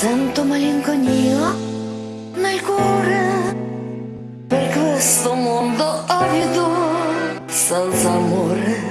Sento malinconia nel cuore. Per questo mondo avido, senza amore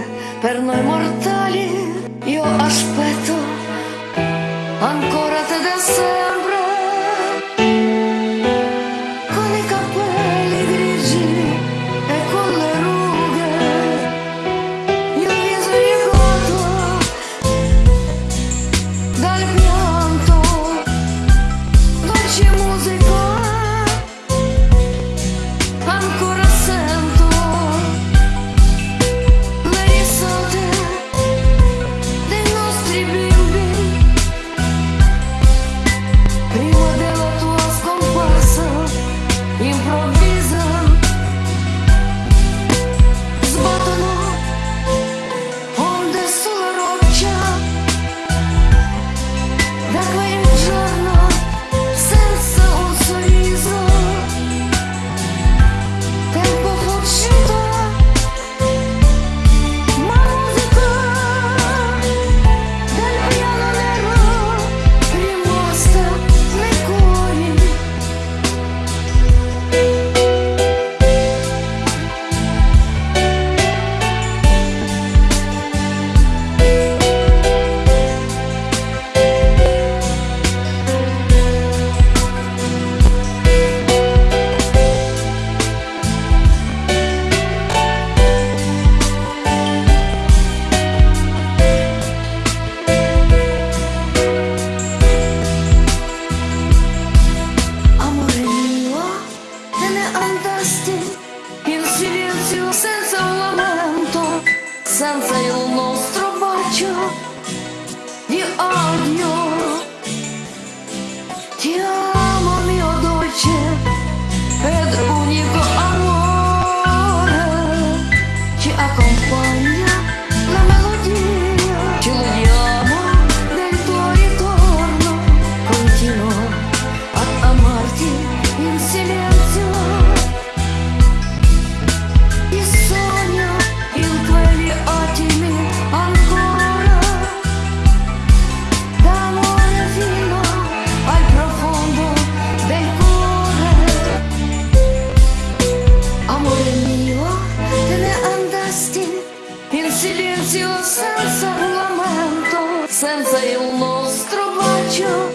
nostro bacio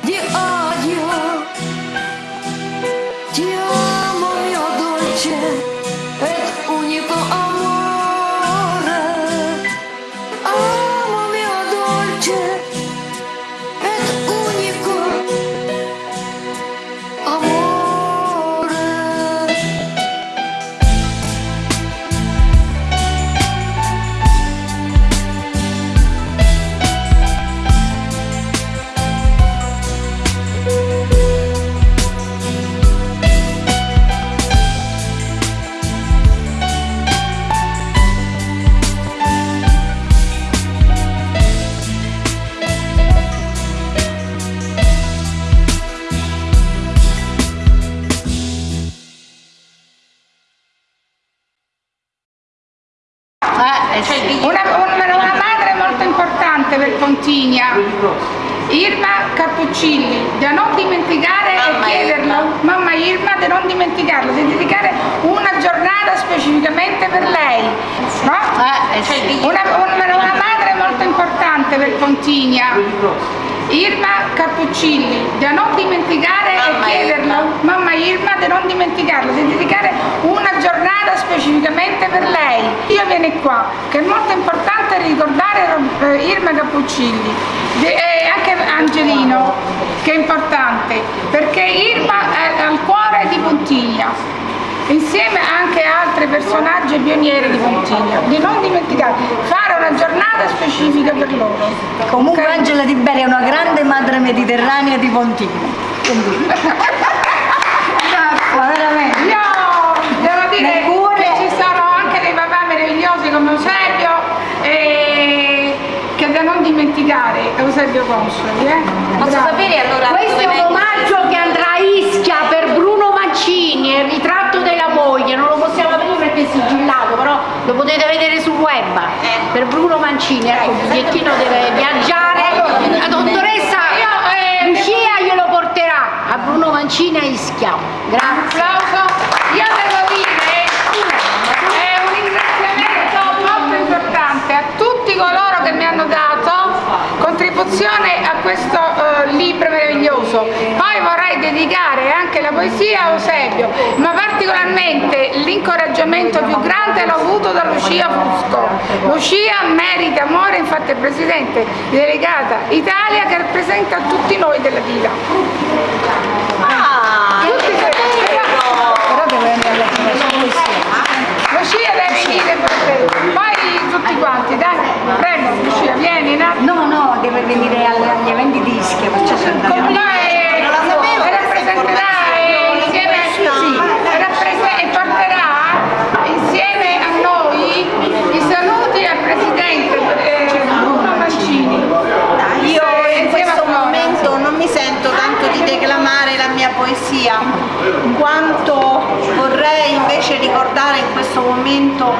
di odio. Ti amo mio dolce Pontigna, Irma Cappuccilli, da non dimenticare e chiederlo, mamma Irma, da non dimenticarlo, di dedicare una giornata specificamente per lei. No? Una, una- una madre molto importante per Pontigna, Irma Cappuccilli, da non dimenticare e chiederlo, mamma Irma, da non dimenticarlo, di dedicare una giornata specificamente per lei. Io viene qua, che è molto importante ricordare eh, Irma Cappuccilli e anche Angelino, che è importante, perché Irma è al cuore di Pontigna insieme anche a altri personaggi e pionieri di Pontigna, di non dimenticare, fare una giornata specifica per loro. Comunque Ok? Angela Di Bere è una grande madre mediterranea di Pontigna. Quindi, ma veramente. Io devo dire dimenticare Eusebio Consoli. Eh? Posso Bravo. sapere allora Questo è un omaggio che andrà a Ischia per Bruno Mancini, è il ritratto della moglie, non lo possiamo aprire perché è sigillato, però lo potete vedere sul web. Per Bruno Mancini, ecco, il bigliettino deve viaggiare, la dottoressa Lucia glielo porterà a Bruno Mancini a Ischia. Grazie. La poesia Eusebio, ma particolarmente l'incoraggiamento più grande l'ho avuto da Lucia Fusco. Lucia merita amore, infatti è presidente delegata Italia che rappresenta tutti noi della Dila. Ah, Tutti però deve andare a leggere la sua poesia. Lucia deve venire per te. Poi tutti quanti, dai, prego Lucia, vieni, no? No, no, deve venire alle- agli eventi di Ischia, perciò sono andata. Con me Non la sapevo e rappresenterà eh, insieme e rapprese- e porterà insieme a noi i saluti al presidente eh, Bruno Mancini. Io Eh, in insieme a questo Flora. momento non mi sento tanto di declamare la mia poesia, quanto vorrei invece ricordare in questo momento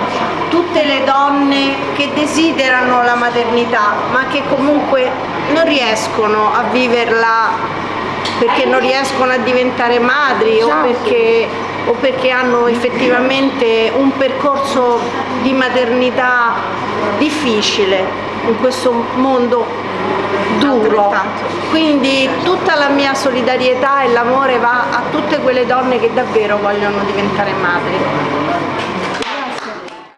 tutte le donne che desiderano la maternità, ma che comunque non riescono a viverla perché non riescono a diventare madri o perché, o perché hanno effettivamente un percorso di maternità difficile in questo mondo duro. Quindi tutta la mia solidarietà e l'amore va a tutte quelle donne che davvero vogliono diventare madri.